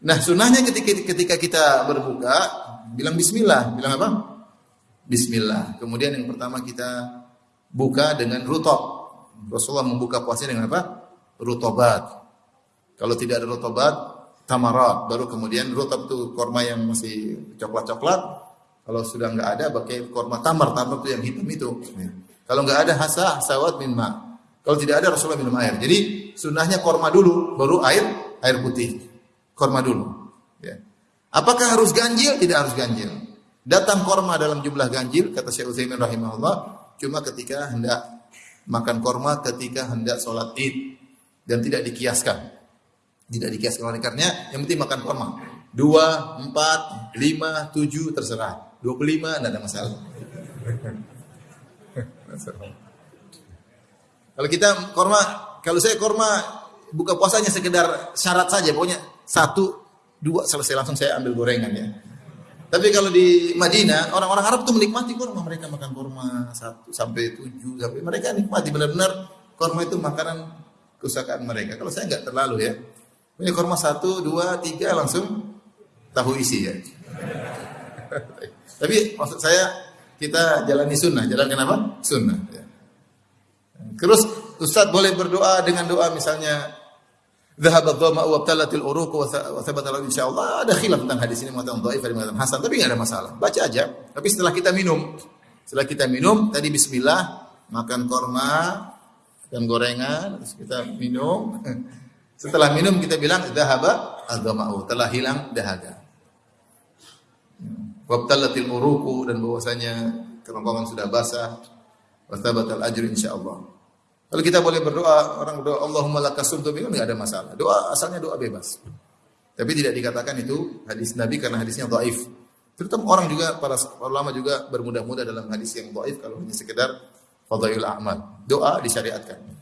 Nah, sunnahnya ketika ketika kita berbuka bilang bismillah, bilang apa? Bismillah. Kemudian yang pertama kita buka dengan rutob. Rasulullah membuka puasanya dengan apa? Rutobat. Kalau tidak ada rutobat, tamarat. Baru kemudian rutob itu korma yang masih coklat-coklat. Kalau sudah nggak ada, pakai korma tamar. Tamar itu yang hitam itu. Kalau nggak ada hasa, sawat min ma. Kalau tidak ada Rasulullah minum air. Jadi sunnahnya korma dulu, baru air, air putih. Korma dulu. Ya. Apakah harus ganjil? Tidak harus ganjil. Datang korma dalam jumlah ganjil, kata Syekh Utsaimin rahimahullah, cuma ketika hendak makan korma ketika hendak sholat id dan tidak dikiaskan. Tidak dikiaskan oleh karenanya yang penting makan korma. Dua, empat, lima, tujuh terserah. Dua puluh lima tidak ada masalah. kalau kita korma, kalau saya korma buka puasanya sekedar syarat saja, pokoknya satu, dua selesai langsung saya ambil gorengan ya. Tapi kalau di Madinah, orang-orang Arab tuh menikmati kurma. Mereka makan kurma satu sampai tujuh, sampai mereka nikmati benar-benar kurma itu makanan kesukaan mereka. Kalau saya nggak terlalu ya. Ini kurma satu, dua, tiga langsung tahu isi ya. Tapi maksud saya kita jalani sunnah. Jalan kenapa? Sunnah. Ya. Terus Ustadz boleh berdoa dengan doa misalnya Dhahab ad-dhama wa abtalatil uruq wa thabata lahu insyaallah. Ada khilaf tentang hadis ini mengatakan dhaif atau mengatakan hasan, tapi enggak ada masalah. Baca aja. Tapi setelah kita minum, setelah kita minum tadi bismillah, makan korma dan gorengan, terus kita minum. Setelah minum kita bilang dhahaba ad-dhama'u, telah hilang dahaga. Wabtalatil uruku dan bahwasanya kerongkongan sudah basah. Wastabatal ajr insyaallah. Kalau kita boleh berdoa, orang berdoa Allahumma laka sumtu itu enggak ada masalah. Doa asalnya doa bebas. Tapi tidak dikatakan itu hadis Nabi karena hadisnya dhaif. Terutama orang juga para ulama juga bermudah-mudah dalam hadis yang dhaif kalau hanya sekedar fadhail amal. Doa disyariatkan.